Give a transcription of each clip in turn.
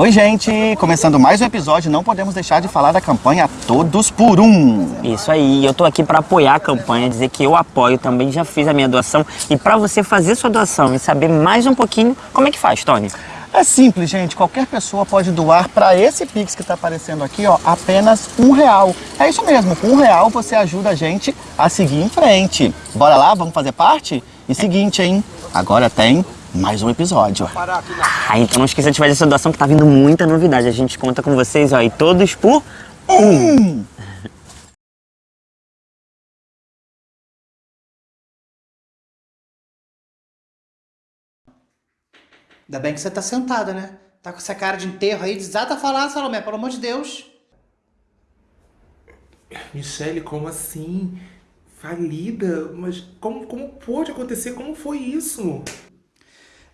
Oi, gente! Começando mais um episódio, não podemos deixar de falar da campanha Todos por Um. Isso aí, eu tô aqui para apoiar a campanha, dizer que eu apoio, também já fiz a minha doação. E para você fazer sua doação e saber mais um pouquinho, como é que faz, Tony? É simples, gente. Qualquer pessoa pode doar para esse Pix que está aparecendo aqui, ó, apenas um real. É isso mesmo, com um real você ajuda a gente a seguir em frente. Bora lá, vamos fazer parte? E seguinte, hein? Agora tem mais um episódio. Ah, então não esqueça de fazer essa doação que tá vindo muita novidade. A gente conta com vocês, ó, e todos por um. Ainda bem que você tá sentada, né? Tá com essa cara de enterro aí, desata a falar, Salomé, pelo amor de Deus. Michele, como assim? Falida? Mas como, como pôde acontecer? Como foi isso?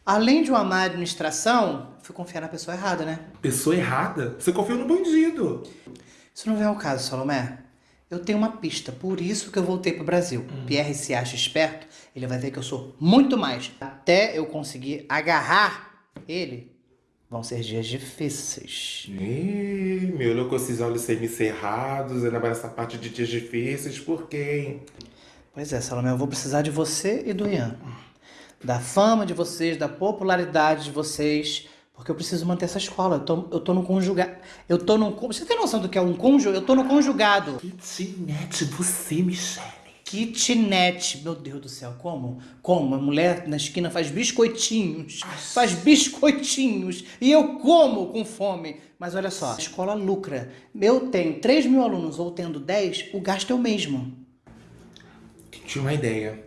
Além de uma má administração, fui confiar na pessoa errada, né? Pessoa errada? Você confiou no bandido. Isso não vem ao caso, Salomé. Eu tenho uma pista, por isso que eu voltei pro Brasil. Pierre se acha esperto, ele vai ver que eu sou muito mais. Até eu conseguir agarrar ele, vão ser dias difíceis. Ih, me olhou com esses olhos semicerrados, ainda mais essa parte de dias difíceis, por quê, hein? Pois é, Salomé, eu vou precisar de você e do Ian. Da fama de vocês, da popularidade de vocês, porque eu preciso manter essa escola. Eu tô, eu tô no conjugado. Eu tô no. Você tem noção do que é um conjugado? Eu tô no conjugado. Kitnet, você, Michele. Kitnet, meu Deus do céu, como? Como? A mulher na esquina faz biscoitinhos, faz biscoitinhos, e eu como com fome. Mas olha só, a escola lucra. Eu tenho 3 mil alunos ou tendo 10, o gasto é o mesmo. Tinha uma ideia.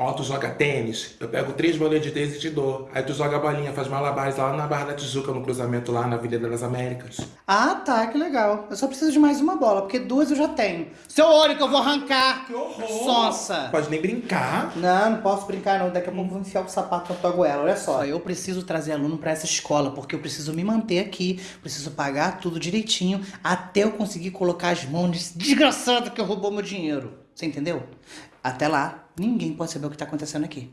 Ó, tu joga tênis, eu pego três bolinhas de tênis e te dou. Aí tu joga a bolinha, faz malabares lá na Barra da Tijuca, no cruzamento lá na Avenida das Américas. Ah, tá, que legal. Eu só preciso de mais uma bola, porque duas eu já tenho. Seu olho que eu vou arrancar! Que horror! Sonsa! Pode nem brincar. Não, não posso brincar não. Daqui a pouco eu vou enfiar o sapato na tua goela. Olha só, eu preciso trazer aluno pra essa escola, porque eu preciso me manter aqui, preciso pagar tudo direitinho, até eu conseguir colocar as mãos nesse desgraçado que roubou meu dinheiro. Você entendeu? Até lá, ninguém pode saber o que tá acontecendo aqui.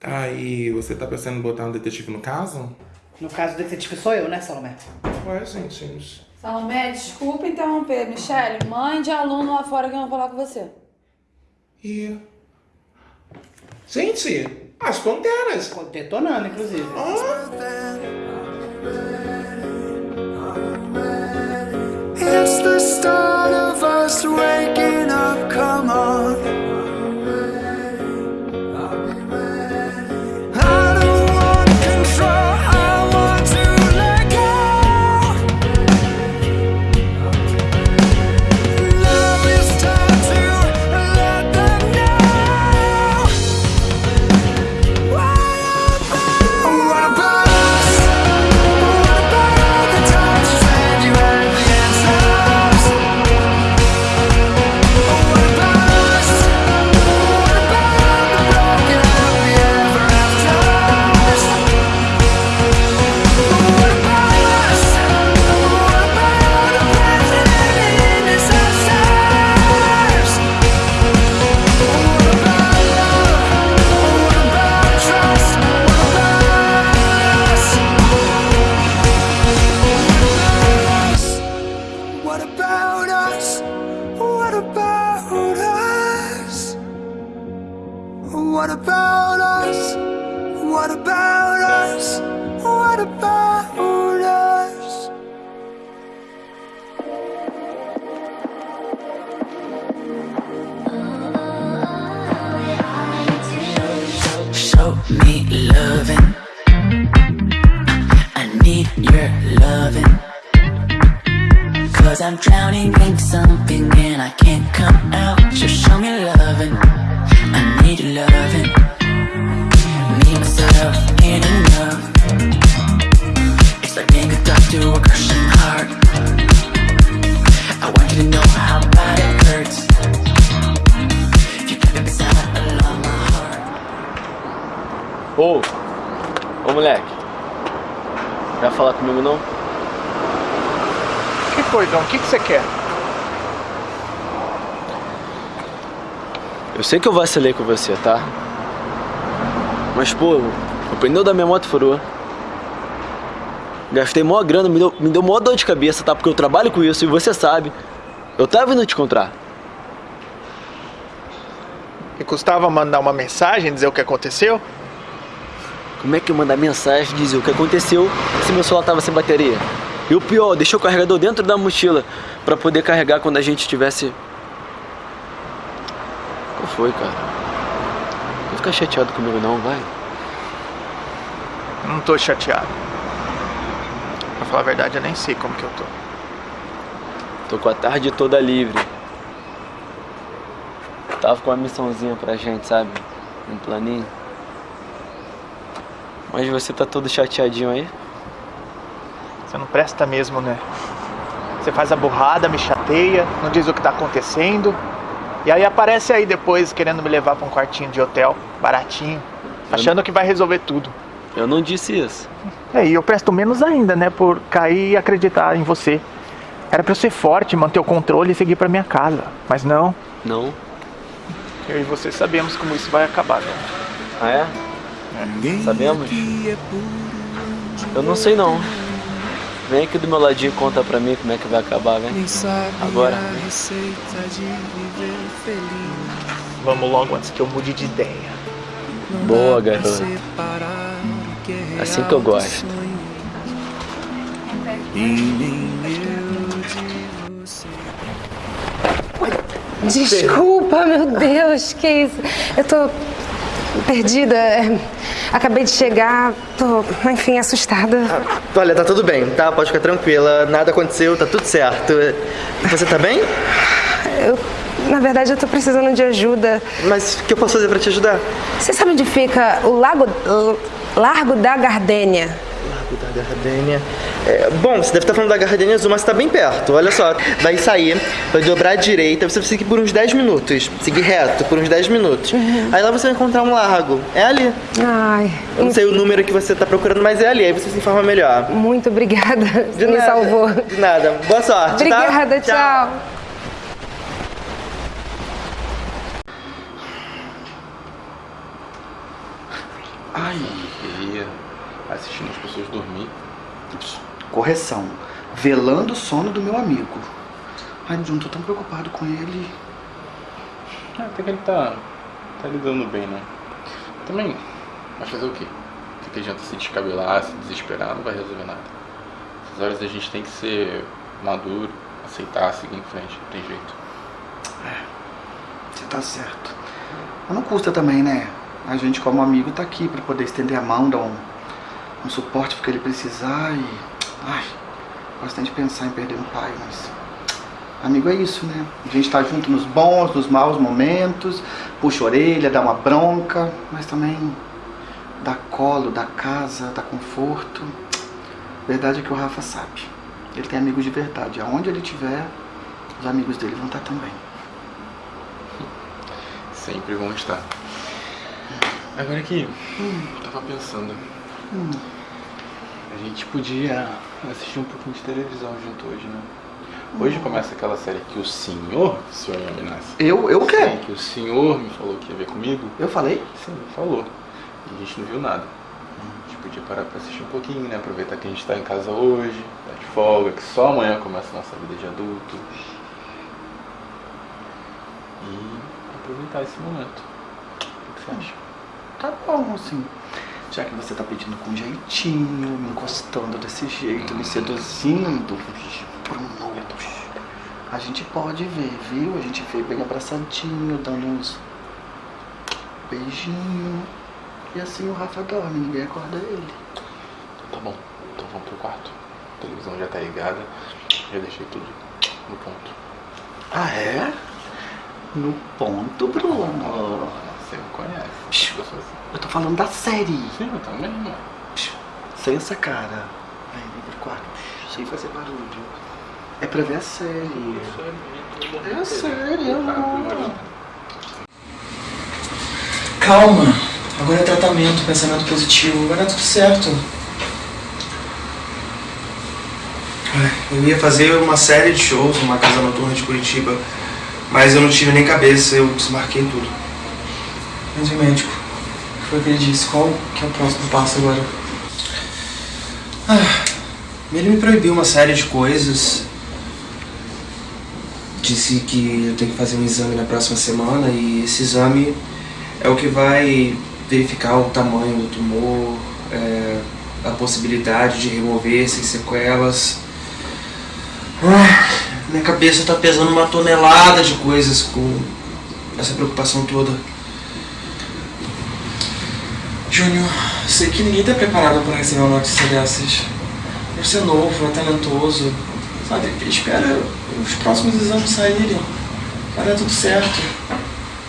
Aí, você tá pensando em botar um detetive no caso? No caso do detetive sou eu, né, Salomé? Ué, gente. Salomé, desculpa interromper. Michele, mãe de aluno lá fora que eu vou falar com você. E... Gente, as panteras. Detonando, inclusive. It's the start of us waking up, come on. About us? What about us? Show me loving. I need your loving. Cause I'm drowning in something and I can't come out. Just show me loving. I need loving. Myself, and enough. It's like being a doctor to a crushing heart. I want you to know how bad it hurts. My heart. Ô, ô moleque, vai falar comigo não? Que foi, João? O que, que você quer? Eu sei que eu vacilei com você, tá? Mas pô, o pneu da minha moto furou. Gastei mó grana, me deu, me deu mó dor de cabeça, tá? Porque eu trabalho com isso e você sabe. Eu tava vindo te encontrar. E custava mandar uma mensagem, dizer o que aconteceu? Como é que eu mandar mensagem dizer o que aconteceu se meu celular tava sem bateria? E o pior, deixei o carregador dentro da mochila pra poder carregar quando a gente tivesse. Qual foi, cara? Não fica chateado comigo não, vai. Não tô chateado. Pra falar a verdade, eu nem sei como que eu tô. Tô com a tarde toda livre. Tava com uma missãozinha pra gente, sabe? Um planinho. Mas você tá todo chateadinho aí? Você não presta mesmo, né? Você faz a burrada, me chateia, não diz o que tá acontecendo. E aí aparece aí depois querendo me levar pra um quartinho de hotel, baratinho, achando que vai resolver tudo. Eu não disse isso. É, e eu presto menos ainda, né, por cair e acreditar em você. Era pra eu ser forte, manter o controle e seguir pra minha casa. Mas não, Não? eu e você sabemos como isso vai acabar, né? Ah é? Sabemos? Eu não sei não. Vem aqui do meu ladinho e conta pra mim como é que vai acabar, vem. Agora. Vamos logo antes que eu mude de ideia. Boa, garoto. Assim que eu gosto. Desculpa, meu Deus, que isso? Eu tô perdida. é, Acabei de chegar, tô, enfim, assustada. Olha, tá tudo bem, tá? Pode ficar tranquila. Nada aconteceu, tá tudo certo. Você tá bem? Eu, na verdade, eu tô precisando de ajuda. Mas o que eu posso fazer pra te ajudar? Você sabe onde fica o Lago Largo da Gardênia? Da Gardênia. É, bom, você deve estar falando da Gardênia Azul, mas tá bem perto. Olha só, vai sair, vai dobrar à direita, você vai seguir por uns 10 minutos. Seguir reto por uns 10 minutos. Aí lá você vai encontrar um largo. É ali. Ai, Eu não sei o número que você tá procurando, mas é ali. Aí você se informa melhor. muito obrigada. De Me nada. salvou. De nada. Boa sorte, Obrigada, tá? tchau. Ai, ia assistindo as pessoas dormir. Correção. Velando o sono do meu amigo. Ai, John, tô tão preocupado com ele. Ah, até que ele tá, tá lidando bem, né? Também, mas fazer o quê? O que, adianta se descabelar, se desesperar, não vai resolver nada. Essas horas a gente tem que ser maduro, aceitar, seguir em frente, não tem jeito. Você tá certo. Mas não custa também, né? A gente, como amigo, tá aqui pra poder estender a mão, dar um, um suporte pro que ele precisar e. Ai, gosto de pensar em perder um pai, mas. Amigo é isso, né? A gente tá junto nos bons, nos maus momentos, puxa a orelha, dá uma bronca, mas também dá colo, dá casa, dá conforto. Verdade é que o Rafa sabe. Ele tem amigos de verdade. Aonde ele estiver, os amigos dele vão estar também. Sempre vão estar. Agora aqui, eu tava pensando. A gente podia assistir um pouquinho de televisão junto hoje, né? Hoje começa aquela série que o senhor, senhor Yaminassi. Eu, eu o quê? Sim, que o senhor me falou que ia ver comigo. Eu falei? Sim, falou. E a gente não viu nada. A gente podia parar pra assistir um pouquinho, né? Aproveitar que a gente tá em casa hoje, tá de folga, que só amanhã começa a nossa vida de adulto. E aproveitar esse momento. O que você acha? Tá bom, assim. Já que você tá pedindo com jeitinho, me encostando desse jeito, me seduzindo, Bruno, a gente pode ver, viu? A gente vê bem abraçadinho, dando uns beijinhos. E assim o Rafa dorme, ninguém acorda ele. Tá bom, então vamos pro quarto. A televisão já tá ligada, já deixei tudo no ponto. Ah, é? No ponto, Bruno. Você me conhece. Eu assim. Eu tô falando da série. Sim, eu também, mano. Essa cara. Vem, vem pro quarto. Sem fazer barulho. É pra ver a série. É a série, amor. Calma. Agora é tratamento, pensamento positivo. Vai dar tudo certo. Eu ia fazer uma série de shows numa casa noturna de Curitiba, mas eu não tive nem cabeça, eu desmarquei tudo. O médico? O que foi ele disse? Qual que é o próximo passo agora? Ah, Ele me proibiu uma série de coisas. Disse que eu tenho que fazer um exame na próxima semana e esse exame é o que vai verificar o tamanho do tumor, é, a possibilidade de remover sem sequelas. Ah, minha cabeça tá pesando uma tonelada de coisas com essa preocupação toda. Júnior, sei que ninguém tá preparado para receber uma notícia dessas. Você é novo, é talentoso. Sabe, espera os próximos exames saírem. Vai dar tudo certo.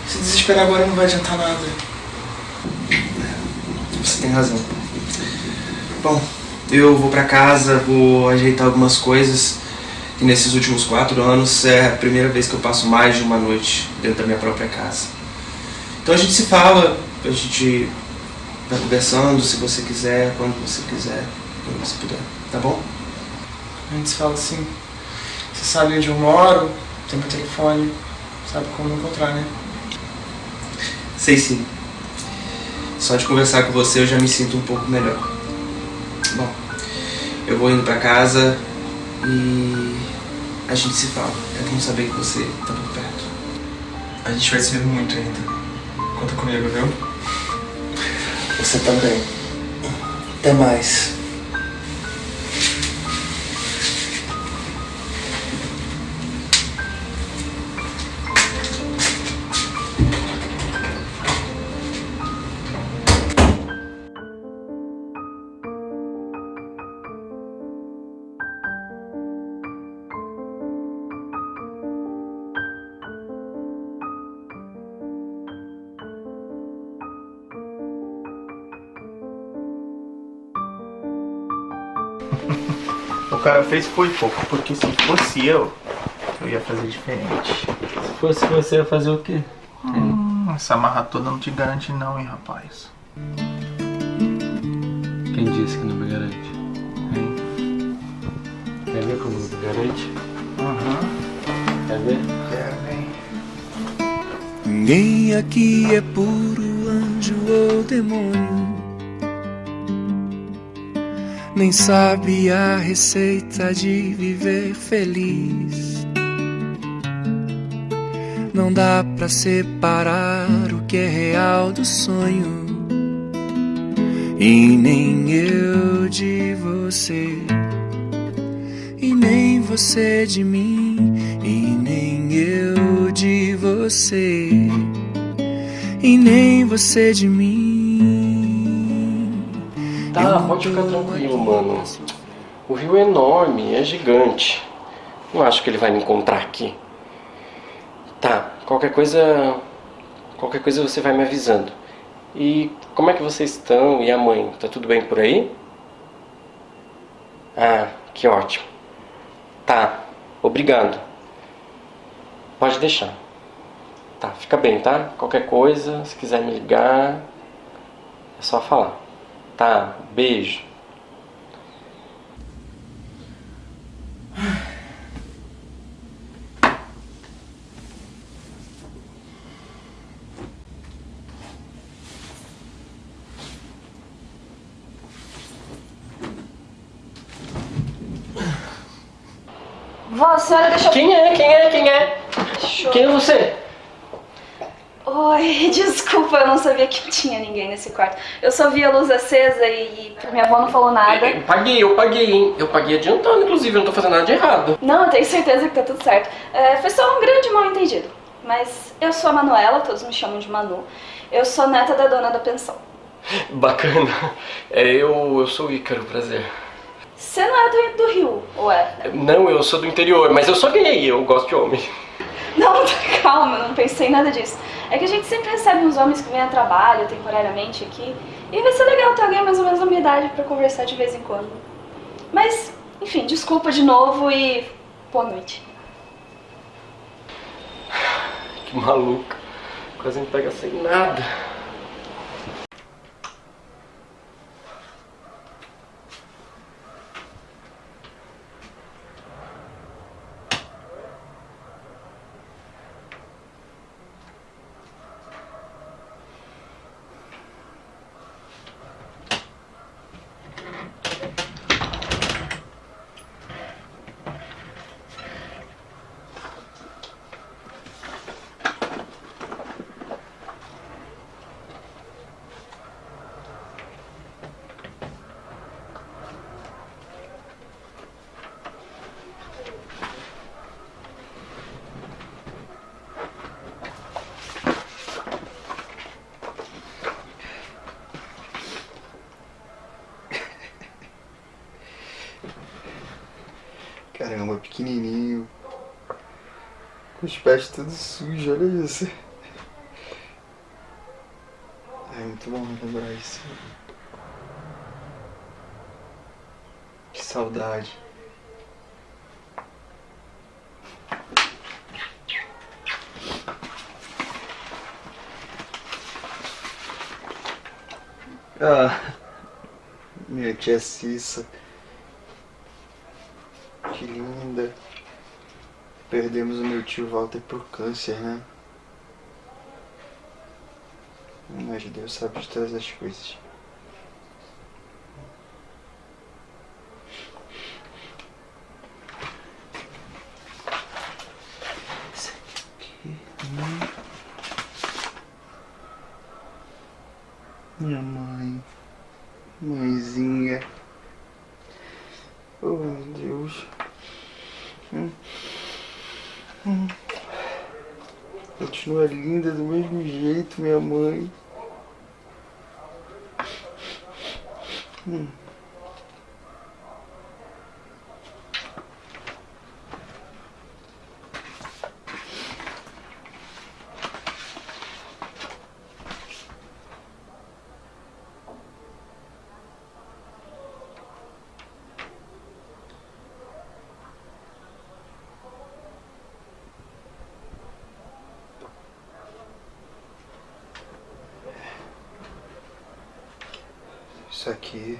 Se desesperar agora não vai adiantar nada. Você tem razão. Bom, eu vou pra casa, vou ajeitar algumas coisas. E nesses últimos quatro anos é a primeira vez que eu passo mais de uma noite dentro da minha própria casa. Então a gente se fala, a gente vai conversando se você quiser, quando você quiser, quando você puder, tá bom? A gente se fala assim. Você sabe onde eu moro, tem meu telefone, sabe como me encontrar, né? Sei sim. Só de conversar com você eu já me sinto um pouco melhor. Bom, eu vou indo pra casa e a gente se fala. É bom saber que você tá por perto. A gente vai se ver muito ainda. Conta comigo, viu? Você também. Até mais. Cara fez foi pouco, porque se fosse eu, eu ia fazer diferente. Se fosse você, ia fazer o quê? Hum, essa marra toda não te garante não, hein, rapaz. Quem disse que não me garante? Hein? Quer ver como me garante? Uhum. Quer ver? Quero, vem. Ninguém aqui é puro anjo ou demônio. Nem sabe a receita de viver feliz. Não dá pra separar o que é real do sonho. E nem eu de você. E nem você de mim. E nem eu de você. E nem você de mim. Pode ficar tranquilo, mano. O rio é enorme, é gigante. Não acho que ele vai me encontrar aqui. Tá, qualquer coisa. Qualquer coisa você vai me avisando. E como é que vocês estão? E a mãe? Tá tudo bem por aí? Ah, que ótimo. Tá, obrigado. Pode deixar. Tá, fica bem, tá? Qualquer coisa, se quiser me ligar, é só falar. Tá, beijo. Vó, senhora deixou... Quem é? Quem é? Quem é? Quem é você? Oi, desculpa, eu não sabia que tinha ninguém nesse quarto. Eu só vi a luz acesa e minha avó não falou nada. Eu paguei, eu paguei, hein? Eu paguei adiantando, inclusive, eu não tô fazendo nada de errado. Não, eu tenho certeza que tá tudo certo. É, foi só um grande mal entendido. Mas eu sou a Manuela, todos me chamam de Manu. Eu sou neta da dona da pensão. Bacana. É, eu, eu sou o Ícaro, prazer. Você não é do, do Rio, ou é? Não, eu sou do interior, mas eu sou gay, eu gosto de homem. Não, calma, não pensei em nada disso. É que a gente sempre recebe uns homens que vêm a trabalho temporariamente aqui. E vai ser legal ter alguém mais ou menos da minha idade pra conversar de vez em quando. Mas, enfim, desculpa de novo e boa noite. Que maluca. Quase me pega sem nada. Pés todos sujos, olha isso. É muito bom lembrar isso. Que saudade. Ah, minha tia Cissa. Que linda. Perdemos o meu tio Walter por câncer, né? Mas Deus sabe de todas as coisas. Isso aqui. hum. Minha mãe. Mãezinha. Oh, meu Deus. Hum. Hum. Continua linda do mesmo jeito, minha mãe. Hum. Isso aqui.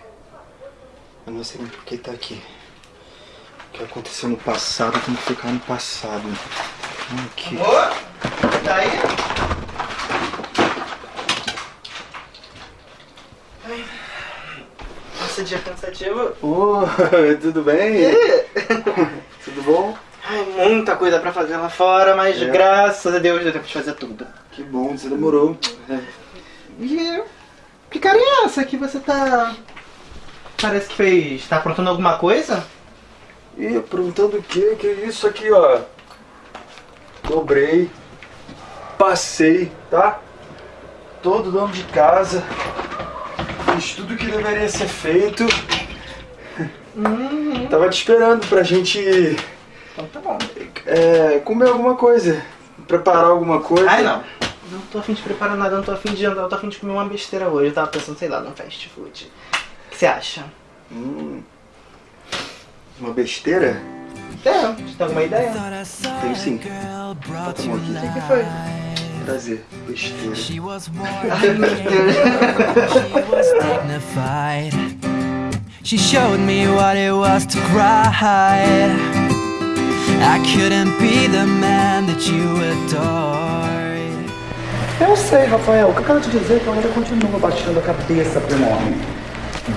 Eu não sei nem por que tá aqui. O que aconteceu no passado tem que ficar no passado. Aqui. Amor? Tá aí? Ai. Esse dia cansativo. Ô, tudo bem? Tudo bom? Ai, muita coisa pra fazer lá fora, mas É. graças a Deus deu tempo de fazer tudo. Que bom, você demorou. E que cara é essa que você tá. Parece que fez. tá aprontando alguma coisa? Ih, aprontando o quê? Que isso aqui, ó. Dobrei. Passei, tá? Todo dono de casa. Fiz tudo que deveria ser feito. Tava te esperando pra gente Então tá bom. é, comer alguma coisa. Preparar alguma coisa. Ai não. Não tô afim de preparar nada, não tô afim de jantar, eu tô afim de comer uma besteira hoje. Eu tava pensando, sei lá, num fast food. O que você acha? Hum, uma besteira? É, você tem alguma ideia? Tenho sim. Aqui. O que foi? Prazer, besteira. She was dignified. She showed me what it was to cry. I couldn't be the man that you adored. Eu sei, Rafael. O que eu quero te dizer é que eu ainda continuo baixando a cabeça pro nome.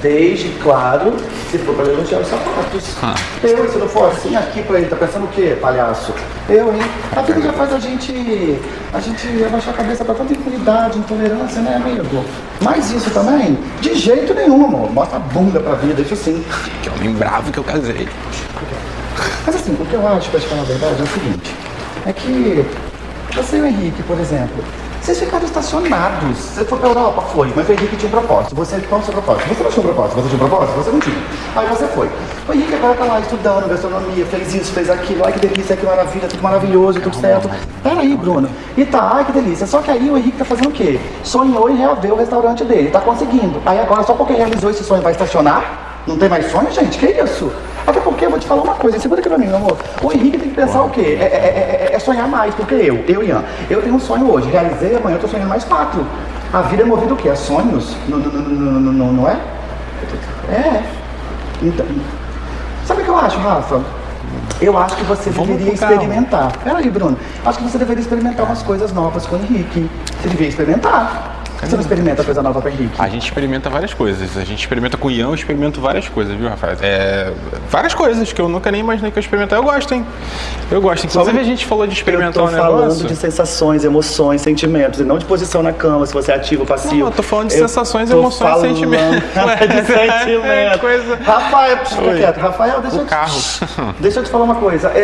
Desde, claro, se for pra elogiar os sapatos. Eu, se não for assim, aqui pra ele, tá pensando o quê, palhaço? Eu, hein? A vida já faz a gente. a gente abaixar a cabeça pra tanta impunidade, intolerância, né, amigo? Mas isso também, de jeito nenhum, amor. Mostra a bunda pra vida, isso sim. Que homem bravo que eu casei. Mas assim, o que eu acho, pra te falar a verdade, é o seguinte: é que você e o Henrique, por exemplo, vocês ficaram estacionados. Você foi pra Europa? Foi. Mas o Henrique tinha um propósito. Você, qual o seu propósito? Você não tinha um propósito. Você tinha um propósito? Você não tinha. Aí você foi. O Henrique agora tá lá estudando gastronomia, fez isso, fez aquilo. Ai que delícia, que maravilha, tudo maravilhoso, tudo certo. Peraí, Bruno. E tá, ai que delícia. Só que aí o Henrique tá fazendo o quê? Sonhou em reaver o restaurante dele. Tá conseguindo. Aí agora, só porque realizou esse sonho, vai estacionar? Não tem mais sonho, gente? Que isso? Porque eu vou te falar uma coisa, segura aqui pra mim, meu amor. O Henrique tem que pensar o quê? É, é- é- é sonhar mais, porque eu, eu, Ian, eu tenho um sonho hoje, realizei, amanhã eu tô sonhando mais quatro. A vida é movida o quê? A sonhos? Não, não, não, não, não, é? É. Então, sabe o que eu acho, Rafa? Eu acho que você deveria com calma. experimentar. Peraí, Bruno. Acho que você deveria experimentar umas coisas novas com o Henrique. Você devia experimentar. Você não experimenta coisa nova com o Henrique? A gente experimenta várias coisas. A gente experimenta com o Ian, eu experimento várias coisas, viu, Rafael? É, várias coisas que eu nunca nem imaginei que eu experimentar. Eu gosto, hein? Eu gosto. Inclusive, a gente falou de experimentar eu um tô falando negócio. de sensações, emoções, sentimentos, e não de posição na cama, se você é ativo ou passivo. Não, eu tô falando de Eu sensações, emoções e sentimentos. de sentimento. É coisa- Rafael, fica Oi. quieto. Rafael, deixa O eu te- carro. Deixa eu te falar uma coisa. É, é-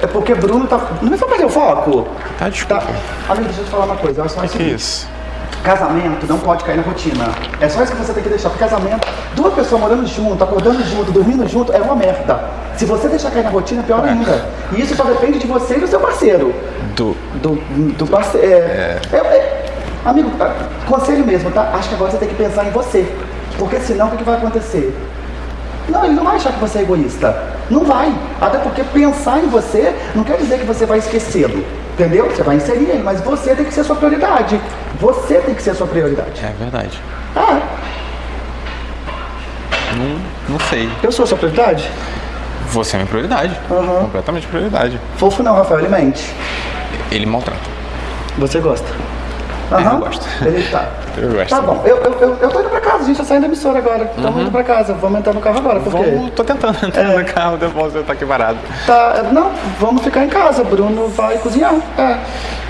é- é porque Bruno tá. Não me faz perder o foco. Tá, desculpa. Amigo, deixa eu te falar uma coisa. Eu acho que, que é isso? Casamento não pode cair na rotina. É só isso que você tem que deixar. Porque casamento, duas pessoas morando junto, acordando junto, dormindo junto, é uma merda. Se você deixar cair na rotina, é pior ainda. E isso só depende de você e do seu parceiro. Do. Do, do parceiro. É, é, é, amigo, ah, conselho mesmo, tá? Acho que agora você tem que pensar em você. Porque senão o que, que vai acontecer? Não, ele não vai achar que você é egoísta. Não vai. Até porque pensar em você não quer dizer que você vai esquecê-lo. Entendeu? Você vai inserir ele, mas você tem que ser a sua prioridade. Você tem que ser a sua prioridade. É verdade. Ah, Não, não sei. eu sou a sua prioridade? Você é minha prioridade. Completamente prioridade. Fofo não, Rafael, ele mente. Ele maltrata. Você gosta? É, Aham. eu gosto. Ele tá. Eu gosto. Tá bom, eu, eu, eu, eu tô indo pra casa, a gente tá saindo da emissora agora. Estamos indo pra casa, vamos entrar no carro agora, por quê? Uhum. Vamos, tô tentando entrar no carro, depois você tá aqui parado. Tá, não, vamos ficar em casa, Bruno vai cozinhar. É.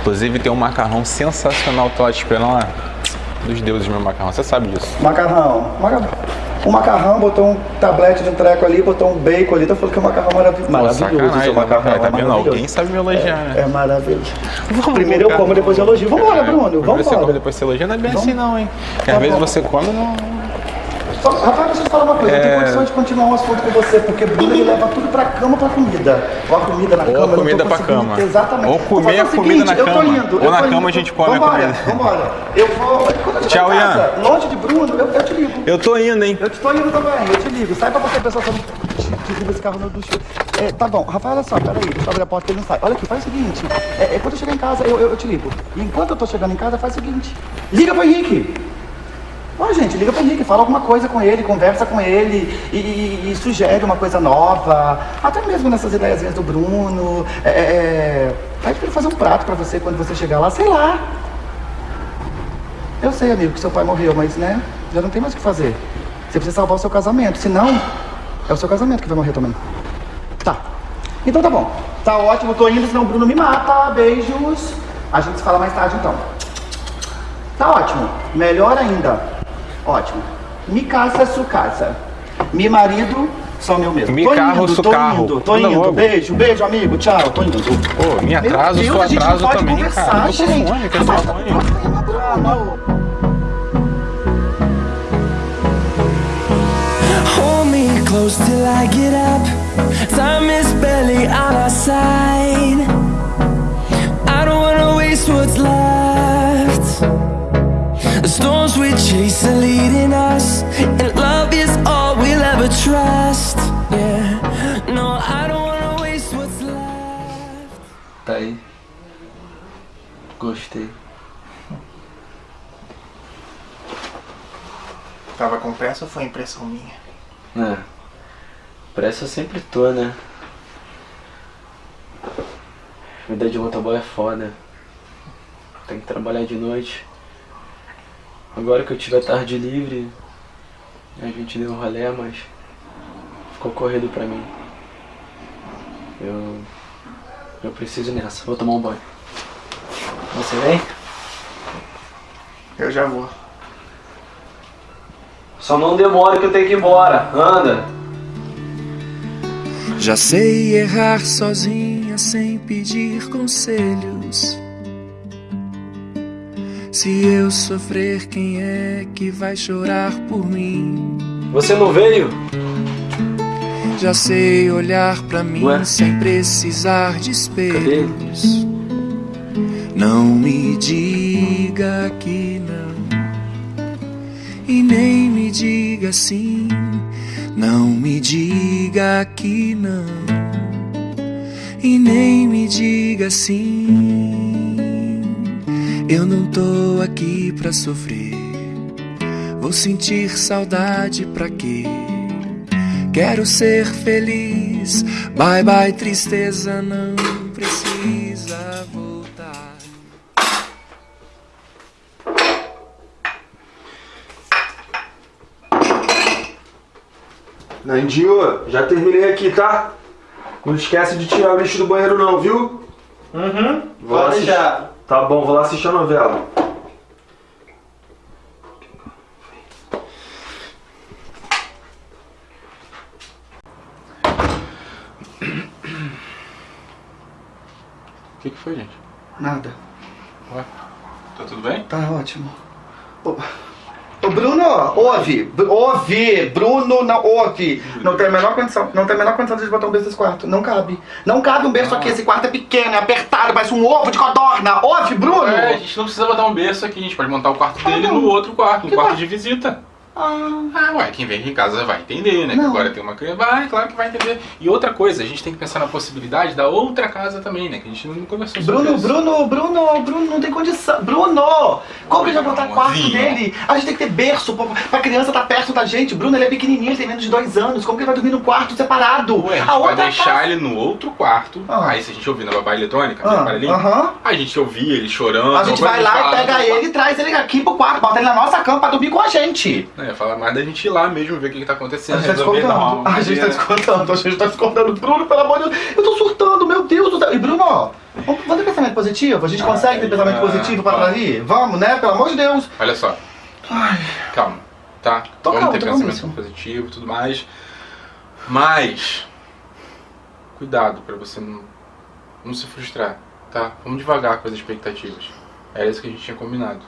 Inclusive tem um macarrão sensacional, tô te esperando lá. Dos deuses meu macarrão, você sabe disso. Macarrão. Macarrão. Um macarrão, botou um tablete de um treco ali, botou um bacon ali, então falou que é um macarrão maravilhoso. Pô, Maravilhoso, seu né? macarrão. Tá é vendo? maravilhoso. Alguém sabe me elogiar, né? É, é maravilhoso. Primeiro eu como, depois eu elogio. Vambora, Bruno, Primeiro você come, depois você elogia, não é bem Vamos. assim não, hein? Porque Tá às vezes você come e não... Só, Rafael, deixa eu te falar uma coisa, eu É. tenho condições de continuar um assunto com você, porque Bruno leva tudo pra cama pra comida. Ou a comida na Ou cama, eu tô comida pra cama. Exatamente. Ou comer a o comida na eu tô cama. indo, Ou eu na cama indo. a gente come a vambora, comida. Vambora, Eu vou. Eu Tchau, casa, Ian. longe de Bruno, eu, eu te ligo. Eu tô indo, hein? Eu te tô indo também, eu te ligo. Sai pra você, pessoal, eu derruba esse carro no ducho. É, tá bom, Rafael, olha só, peraí, deixa eu abrir a porta que ele não sai. Olha aqui, faz o seguinte, é, é, quando eu chegar em casa, eu, eu, eu te ligo. E enquanto eu tô chegando em casa, faz o seguinte, liga pro Henrique. Ó, gente, liga pro Henrique, fala alguma coisa com ele, conversa com ele e, e- e sugere uma coisa nova. Até mesmo nessas ideias do Bruno. É, é, é, pede pra ele fazer um prato pra você quando você chegar lá, sei lá. Eu sei, amigo, que seu pai morreu, mas né, já não tem mais o que fazer. Você precisa salvar o seu casamento, senão é o seu casamento que vai morrer também. Tá. Então tá bom. Tá ótimo, tô indo, senão o Bruno me mata. Beijos. A gente se fala mais tarde então. Tá ótimo. Melhor ainda. Ótimo. Mi casa, su casa. Mi marido, só meu mesmo. Mi tô carro, indo, su tô carro. indo, tô Anda indo. logo. Beijo, beijo, amigo. Tchau, tô indo. Pô, me Meu atraso, Deus, sou a gente não atraso pode também, conversar, cara. Gente. Hold me close till I get up. Time is barely on our side. I don't wanna waste what's left. The storms we chase are leading us, and love is all we'll ever trust. Yeah, no, I don't wanna waste what's left. Tá aí. Gostei. Tava com pressa ou foi impressão minha? É. Pressa eu sempre tô, né? Vida de motoboy é foda. Tem que trabalhar de noite. Agora que eu tive a tarde livre, a gente deu um rolê, mas ficou corrido pra mim. Eu. Eu preciso ir nessa. Vou tomar um banho. Você vem? Eu já vou. Só não demora que eu tenho que ir embora. Anda! Já sei errar sozinha sem pedir conselhos. Se eu sofrer, quem é que vai chorar por mim? Você não veio? Já sei olhar pra mim Ué? sem precisar de espelhos. Não me diga que não. E nem me diga sim. Não me diga que não. E nem me diga sim. Eu não tô aqui pra sofrer. Vou sentir saudade pra quê? Quero ser feliz. Bye bye, tristeza, não precisa voltar. Nandinho, já terminei aqui, tá? Não esquece de tirar o lixo do banheiro não, viu? Uhum. Vou lá assistir- Tá bom, vou lá assistir a novela. O que, que foi, gente? Nada. Ué? Tá tudo bem? Tá ótimo. Bruno, ouve, ouve, Bruno, não, ouve. Não tem a menor condição, não tem a menor condição de botar um berço nesse quarto. Não cabe. Não cabe um berço aqui, esse quarto é pequeno, é apertado, parece um ovo de codorna. Ouve, Bruno! É, a gente não precisa botar um berço aqui, a gente pode montar o quarto dele no outro quarto, um quarto de visita. Ah, ué, quem vem aqui em casa vai entender, né? Que Não. agora tem uma criança. Vai, claro que vai entender. E outra coisa, a gente tem que pensar na possibilidade da outra casa também, né? Que a gente não conversou sobre Bruno, isso. Bruno, Bruno, Bruno, não tem condição. Bruno! Como que a gente vai botar quarto dele? A gente tem que ter berço pra, pra criança estar perto da gente. Bruno, ele é pequenininho, ele tem menos de dois anos. Como que ele vai dormir num quarto separado? Ué, a gente a vai outra deixar casa- ele no outro quarto. Aí se a gente ouvir na babá eletrônica, Ah, no aparelhinho, aham. a gente ouvir ele chorando. A gente vai lá e pega ele e traz ele aqui pro quarto, bota ele na nossa cama pra dormir com a gente. É, fala mais da gente ir lá mesmo, ver o que, que tá A acontecendo. gente tá descontando. A gente tá descontando, a gente tá descontando. Bruno, pelo amor de Deus, eu tô surtando, meu Deus do céu. E Bruno, ó, vamos ter pensamento positivo? A gente consegue ter pensamento positivo pra atrair? Vamos, né? Pelo amor de Deus. Olha só. Calma, tá? Tô Vamos calmo, ter pensamento calmíssimo. positivo e tudo mais. Mas. Cuidado pra você não, não se frustrar, tá? Vamos devagar com as expectativas. Era isso que a gente tinha combinado.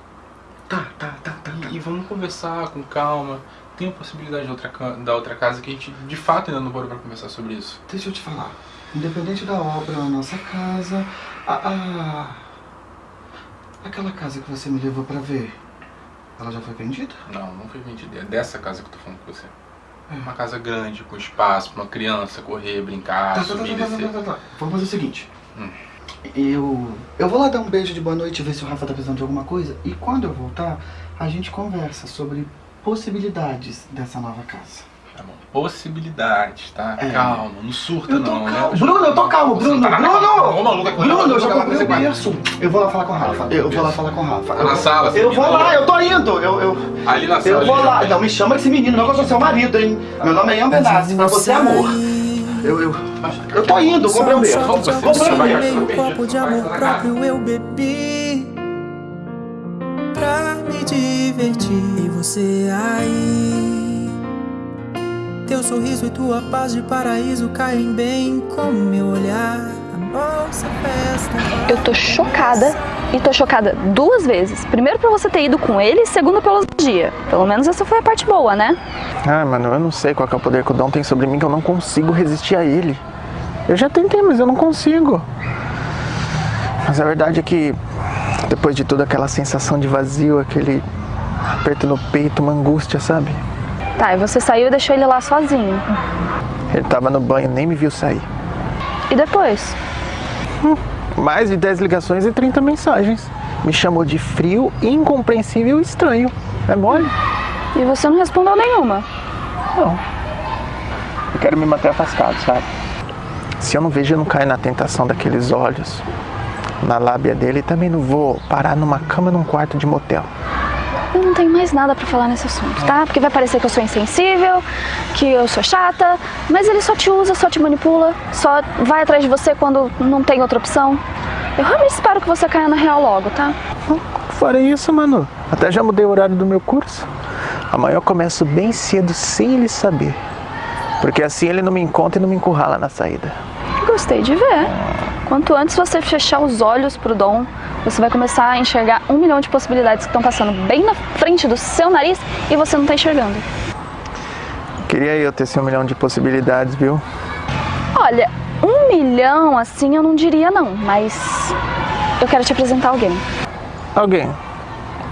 Tá, tá, tá, tá. E, e vamos conversar com calma. Tem a possibilidade da outra, da outra casa que a gente de fato ainda não parou pra conversar sobre isso. Deixa eu te falar. Independente da obra, a nossa casa, a, a- aquela casa que você me levou pra ver, ela já foi vendida? Não, não foi vendida. É dessa casa que eu tô falando com você. É uma casa grande, com espaço pra uma criança correr, brincar, Tá, tá, subir e tá, tá, descer. tá, tá, tá. Vamos fazer o seguinte. Hum. Eu. Eu vou lá dar um beijo de boa noite, ver se o Rafa tá precisando de alguma coisa. E quando eu voltar, a gente conversa sobre possibilidades dessa nova casa. Tá bom. Possibilidades, tá? É. Calma, não surta Eu tô não, calmo. né? Bruno, eu tô calmo, Bruno, não tá Bruno! maluco, aqui, Bruno, eu já comprei o berço. Eu vou lá falar com o Rafa. Eu vou lá falar com o Rafa. Tá na sala, Eu esse vou lá, eu tô indo. Eu, eu, Ali na sala. eu vou lá. Não me chama desse menino, não, que eu sou seu marido, hein? Meu nome é Ian Benassi, pra você é amor. Eu, eu, eu tô indo, comprei um berço. Vamos você, um vai, Um copo de amor próprio eu bebi Pra me divertir E você aí. Teu sorriso e tua paz de paraíso Caem bem com meu olhar. A nossa festa Eu tô chocada e tô chocada duas vezes. Primeiro por você ter ido com ele, e segundo pelo dia. Pelo menos essa foi a parte boa, né? Ah, mano, eu não sei qual é o poder que o Dom tem sobre mim, que eu não consigo resistir a ele. Eu já tentei, mas eu não consigo. Mas a verdade é que, depois de toda aquela sensação de vazio, aquele aperto no peito, uma angústia, sabe? Tá, e você saiu e deixou ele lá sozinho. Ele tava no banho, nem me viu sair. E depois? Mais de 10 ligações e 30 mensagens. Me chamou de frio, incompreensível e estranho. É mole? E você não respondeu nenhuma. Não. Eu quero me manter afastado, sabe? Se eu não vejo, eu não caio na tentação daqueles olhos, na lábia dele, e também não vou parar numa cama num quarto de motel. Eu não tenho mais nada pra falar nesse assunto, tá? Porque vai parecer que eu sou insensível, que eu sou chata, mas ele só te usa, só te manipula, só vai atrás de você quando não tem outra opção. Eu realmente espero que você caia na real logo, tá? Fora isso, mano, até já mudei o horário do meu curso. Amanhã eu começo bem cedo, sem ele saber. Porque assim ele não me encontra e não me encurrala na saída. Gostei de ver. Quanto antes você fechar os olhos pro Dom, você vai começar a enxergar um milhão de possibilidades que estão passando bem na frente do seu nariz e você não tá enxergando. Queria eu ter esse um milhão de possibilidades, viu? Olha, um milhão assim eu não diria não, mas eu quero te apresentar alguém. Alguém?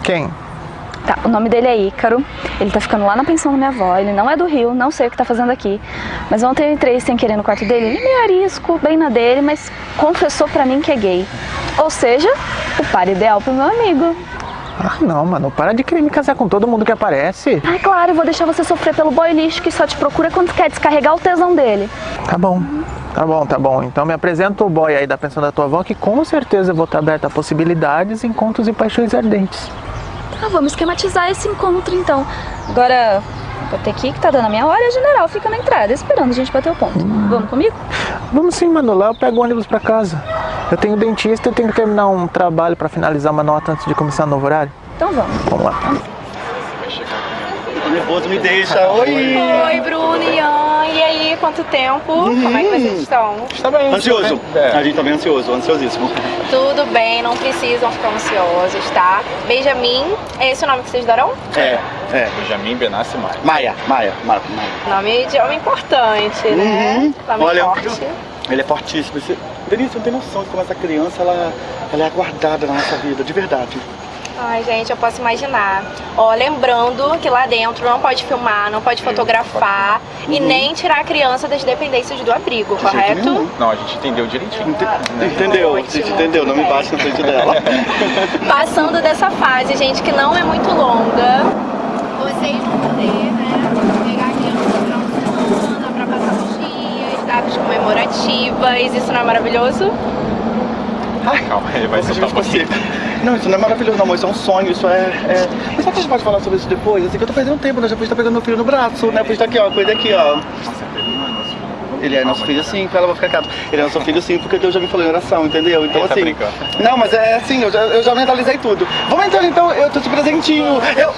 Quem? Tá, o nome dele é Ícaro. Ele tá ficando lá na pensão da minha avó. Ele não é do Rio, não sei o que tá fazendo aqui. Mas ontem eu entrei sem querer no quarto dele. Ele é meio arisco, bem na dele, mas confessou pra mim que é gay. Ou seja, o par ideal pro meu amigo. Ah, não, mano, para de querer me casar com todo mundo que aparece. Ai, claro, eu vou deixar você sofrer pelo boy lixo que só te procura quando quer descarregar o tesão dele. Tá bom, tá bom, tá bom. Então me apresenta o boy aí da pensão da tua avó, que com certeza eu vou estar aberta a possibilidades, encontros e paixões ardentes. Ah, vamos esquematizar esse encontro então. Agora, vou ter que ir, que tá dando a minha hora e a general fica na entrada, esperando a gente bater o ponto. Vamos comigo? Vamos sim, mano, lá eu pego o ônibus pra casa. Eu tenho dentista e tenho que terminar um trabalho pra finalizar uma nota antes de começar o novo horário. Então vamos. Vamos lá. Tô nervoso, me deixa. Oi! Oi, Bruno e Ian. E aí, quanto tempo? Como é que vocês estão? Está bem. Ansioso. A gente tá bem ansioso, ansiosíssimo. Tudo bem, não precisam ficar ansiosos, tá? Benjamin, é esse o nome que vocês darão? É, é. Benjamin Benassi Maia. Maia, Maia, Maia. Maia. Nome de homem importante, né? Nome Olha, forte. ele é fortíssimo. Denise, você não tem noção de como essa criança, ela, ela é aguardada na nossa vida, de verdade. Ai, gente, eu posso imaginar. Ó, lembrando que lá dentro não pode filmar, não pode fotografar e nem tirar a criança das dependências do abrigo, correto? Não, a gente entendeu direitinho. Entendeu? Você entendeu? Não me bate na frente dela. Passando dessa fase, gente, que não é muito longa, vocês vão poder, né, pegar a criança pra uma semana, pra passar uns dias, datas comemorativas, isso não é maravilhoso? Ai, calma, ele vai soltar pouquinho. Não, isso não é maravilhoso, não, amor. Isso é um sonho, isso é. é... Mas será que a gente pode falar sobre isso depois? Assim, que eu tô perdendo tempo, né? Já podia estar pegando meu filho no braço, né? Podia estar aqui, ó, coisa aqui, ó. Ele é nosso filho sim, ela vai ficar quieto. Ele é nosso filho sim, porque Deus já me falou em oração, entendeu? Então Ele tá assim. brincando. Não, mas é assim, eu já, eu já mentalizei tudo. Vamos entrar então, eu tô te presentinho. Eu...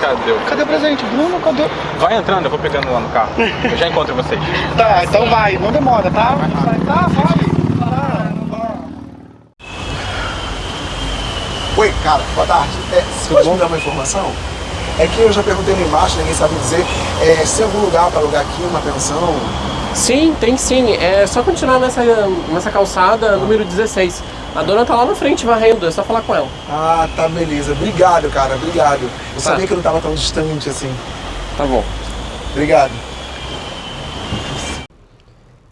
Cadê o... Cadê o presente? Bruno, cadê? Vai entrando, eu vou pegando lá no carro. Eu já encontro vocês. Tá, então vai, não demora, tá? Vai, tá, vai. Oi, cara, boa tarde. É, você pode me dar uma informação? É que eu já perguntei lá embaixo, ninguém sabe dizer. É, se tem algum lugar para alugar aqui, uma pensão? Sim, tem sim. É só continuar nessa, nessa calçada número 16. A dona tá lá na frente varrendo, é só falar com ela. Ah, tá, beleza. Obrigado, cara, obrigado. Eu Tá. sabia que eu não tava tão distante assim. Tá bom. Obrigado.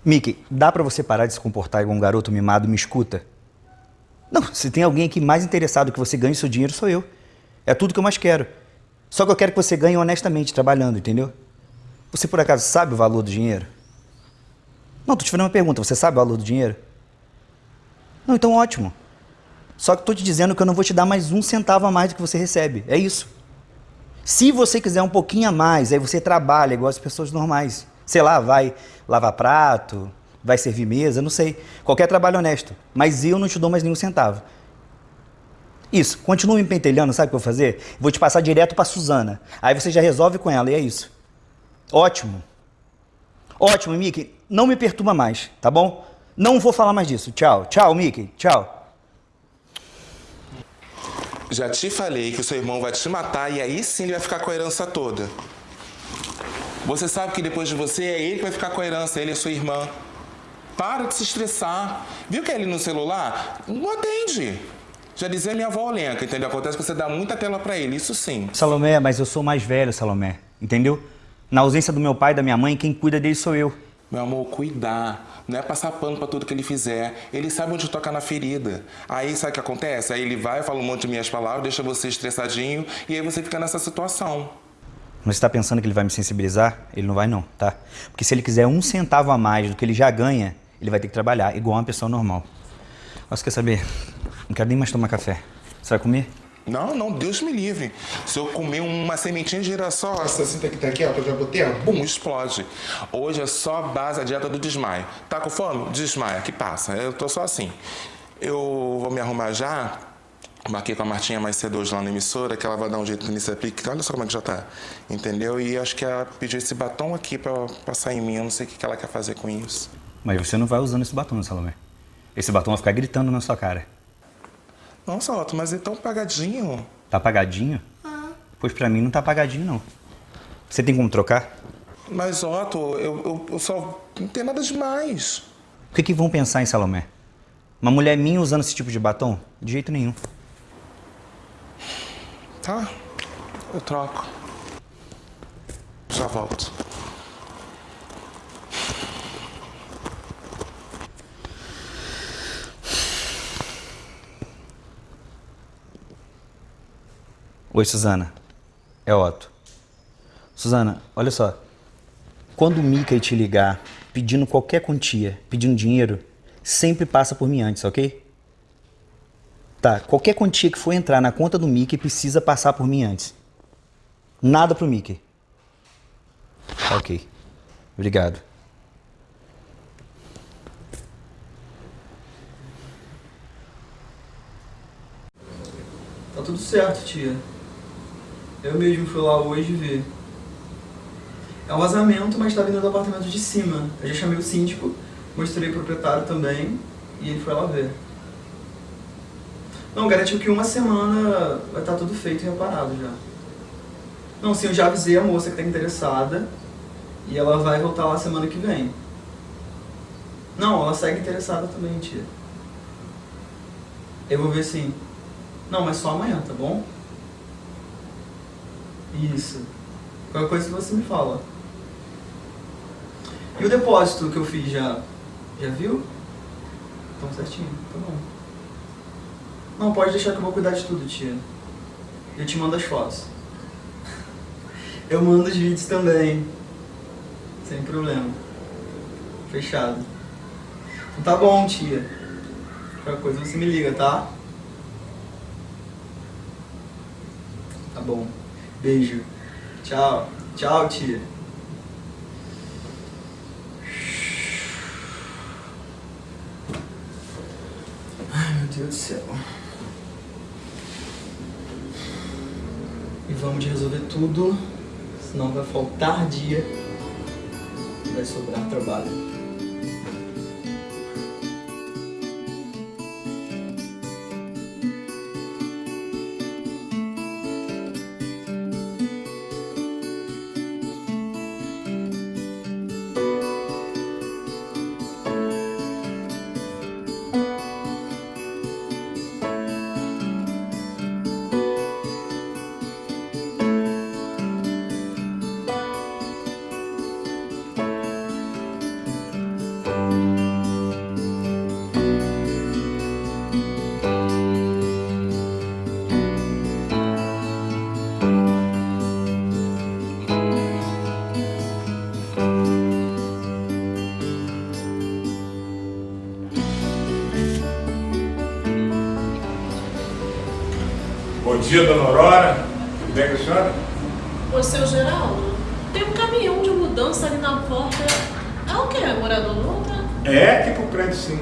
Mickey, dá pra você parar de se comportar igual um garoto mimado e me escuta? Não, se tem alguém aqui mais interessado que você ganhe seu dinheiro, sou eu. É tudo que eu mais quero. Só que eu quero que você ganhe honestamente, trabalhando, entendeu? Você por acaso sabe o valor do dinheiro? Não, tô te fazendo uma pergunta. Você sabe o valor do dinheiro? Não, então ótimo. Só que tô te dizendo que eu não vou te dar mais um centavo a mais do que você recebe. É isso. Se você quiser um pouquinho a mais, aí você trabalha igual as pessoas normais. Sei lá, vai lavar prato, vai servir mesa, não sei. Qualquer trabalho honesto. Mas eu não te dou mais nenhum centavo. Isso, continua me pentelhando, sabe o que eu vou fazer? Vou te passar direto pra Suzana. Aí você já resolve com ela, e é isso. Ótimo. Ótimo, Mickey. Não me perturba mais, tá bom? Não vou falar mais disso. Tchau. Tchau, Mickey. Tchau. Já te falei que o seu irmão vai te matar e aí sim ele vai ficar com a herança toda. Você sabe que depois de você é ele que vai ficar com a herança, ele é sua irmã. Para de se estressar. Viu que é ele no celular? Não atende. Já dizia minha avó Olenca, entendeu? Acontece que você dá muita tela pra ele, isso sim. Salomé, mas eu sou mais velho, Salomé. Entendeu? Na ausência do meu pai e da minha mãe, quem cuida dele sou eu. Meu amor, cuidar. Não é passar pano pra tudo que ele fizer. Ele sabe onde tocar na ferida. Aí sabe o que acontece? Aí ele vai, fala um monte de minhas palavras, deixa você estressadinho e aí você fica nessa situação. Mas você tá pensando que ele vai me sensibilizar? Ele não vai não, tá? Porque se ele quiser um centavo a mais do que ele já ganha, ele vai ter que trabalhar igual uma pessoa normal. Mas quer saber? Não quero nem mais tomar café. Você vai comer? Não, não, Deus me livre. Se eu comer uma sementinha de girassol, Essa cinta que tá aqui, ó, que eu já botei, ó. bum, explode. Hoje é só base a dieta do desmaio. Tá com fome? Desmaia, que passa. Eu tô só assim. Eu vou me arrumar já. Marquei com a Martinha mais cedo hoje lá na emissora, que ela vai dar um jeito nesse aplique. Olha só como é que já tá. Entendeu? E acho que ela pediu esse batom aqui pra passar em mim. Eu não sei o que que ela quer fazer com isso. Mas você não vai usando esse batom, Salomé. Esse batom vai ficar gritando na sua cara. Nossa, Otto, mas é tão pagadinho. Tá apagadinho? Pois pra mim não tá apagadinho, não. Você tem como trocar? Mas, Otto, eu, eu, eu só. Não tem nada demais. O que, que vão pensar em Salomé? Uma mulher minha usando esse tipo de batom? De jeito nenhum. Tá, eu troco. Já volto. Oi, Suzana. É Otto. Suzana, olha só. Quando o Mickey te ligar pedindo qualquer quantia, pedindo dinheiro, sempre passa por mim antes, ok? Tá, qualquer quantia que for entrar na conta do Mickey precisa passar por mim antes. Nada pro Mickey. Ok. Obrigado. Tá tudo certo, tia. Eu mesmo fui lá hoje ver. É um vazamento, mas tá vindo do apartamento de cima. Eu já chamei o síndico, mostrei o proprietário também e ele foi lá ver. Não, garantiu que uma semana vai estar tudo feito e reparado já. Não, sim, eu já avisei a moça que tá interessada e ela vai voltar lá semana que vem. Não, ela segue interessada também, tia. Eu vou ver sim. Não, mas só amanhã, tá bom? Isso. Qualquer coisa você me fala. E o depósito que eu fiz já? Já viu? Então certinho, tá bom. Não, pode deixar que eu vou cuidar de tudo, tia. Eu te mando as fotos. Eu mando os vídeos também. Sem problema. Fechado. Então tá bom, tia. Qualquer coisa você me liga, tá? Tá bom. Beijo. Tchau. Tchau, tia. Ai, meu Deus do céu. E vamos resolver tudo, senão vai faltar dia e vai sobrar trabalho. Dia, dona Aurora. Tudo bem com a senhora? Ô, seu Geraldo, tem um caminhão de mudança ali na porta. É o quê? Morador novo? É, aqui pro prédio sim.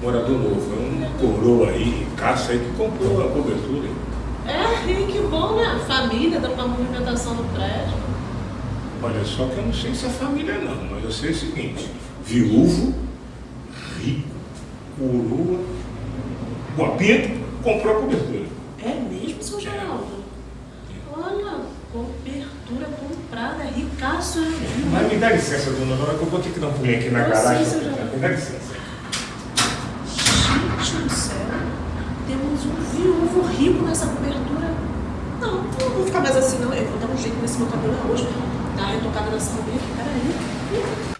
Morador novo. É um coroa aí, caça aí, que comprou a cobertura. É, e que bom, né? Família dando uma movimentação no prédio. Olha só que eu não sei se é família não, mas eu sei o seguinte. Viúvo, rico, coroa, guapinto, comprou a cobertura. É mesmo, seu Geraldo? Olha, cobertura comprada, ricaço. Mas me dá licença, dona Aurora, que eu vou ter que dar um pulinho aqui na Eu garagem. sei, Geraldo. Me dá licença. Gente do céu, temos um viúvo rico nessa cobertura. Não, não vou ficar mais assim não. Eu vou dar um jeito nesse meu cabelo hoje. Dar uma retocada nessa cabelo. Peraí.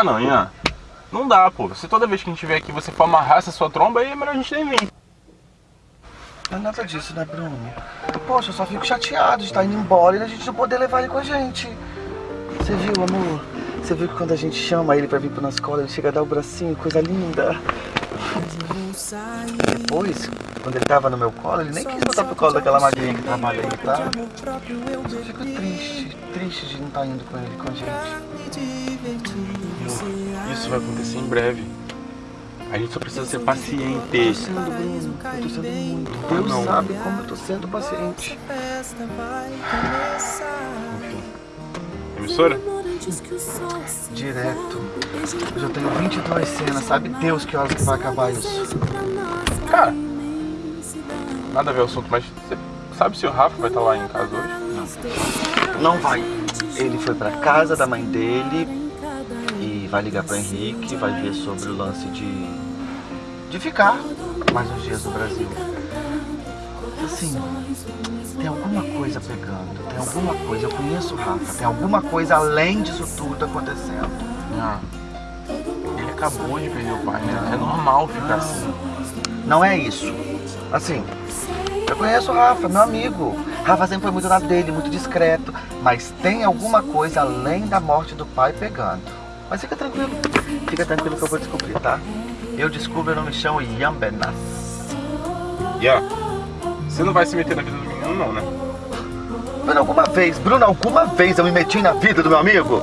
Ah não, Ian. Não dá, pô. Se toda vez que a gente vier aqui você for amarrar essa sua tromba, aí é melhor a gente nem vir. Não é nada disso, né, Bruno? Poxa, eu só fico chateado de estar indo embora e a gente não poder levar ele com a gente. Você viu, amor? Você viu que quando a gente chama ele pra vir pra nossa escola, ele chega a dar o bracinho, coisa linda. Depois, quando ele tava no meu colo, ele nem quis botar pro colo daquela magrinha que trabalha aí, tá? Eu fico triste, triste de não estar indo com ele, com a gente. Vai acontecer em breve. A gente só precisa ser paciente. Eu tô sendo, Bruno. Eu tô sendo muito. Deus não. sabe como eu tô sendo paciente. Emissora? Direto. Eu já tenho 22 cenas, sabe Deus que horas que vai acabar isso. Cara, nada a ver o assunto, mas você sabe se o Rafa vai estar lá em casa hoje? Não vai. Ele foi pra casa da mãe dele vai ligar pro Henrique, vai ver sobre o lance de de ficar mais uns dias no Brasil. Assim, tem alguma coisa pegando, tem alguma coisa, eu conheço o Rafa, tem alguma coisa além disso tudo acontecendo. Ah, ele acabou de perder o pai, né? É normal ficar assim. Não é isso. Assim, eu conheço o Rafa, meu amigo. Rafa sempre foi muito na dele, muito discreto. Mas tem alguma coisa além da morte do pai pegando. Mas fica tranquilo. Fica tranquilo que eu vou descobrir, tá? Eu descubro, eu não me chamo Yambenas. Ian, você não vai se meter na vida do menino não, né? Bruno, alguma vez, Bruno, alguma vez eu me meti na vida do meu amigo?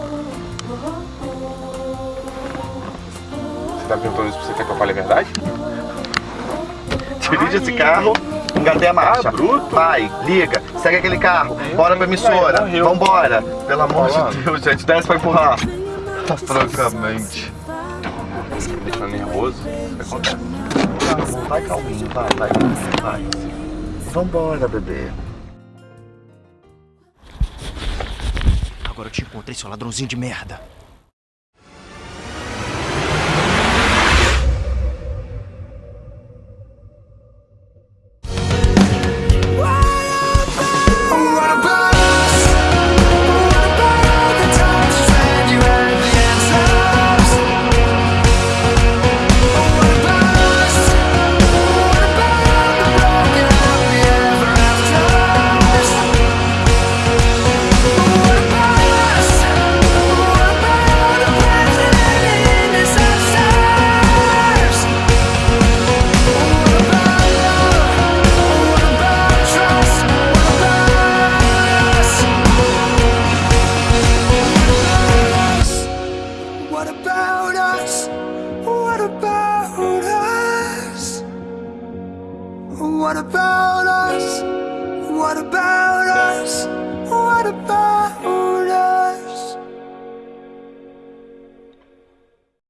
Você tá perguntando isso porque você quer que eu fale a verdade? Dirige esse carro, engatei a marcha. Vai, liga, segue aquele carro, bora pra emissora. Vambora. Pelo amor de Deus, gente, desce pra empurrar. Francamente. Me deixando nervoso? O que acontece? Calma, vai calminho, vai, vai calminho, vai. Vambora, bebê. Agora eu te encontrei, seu ladrãozinho de merda.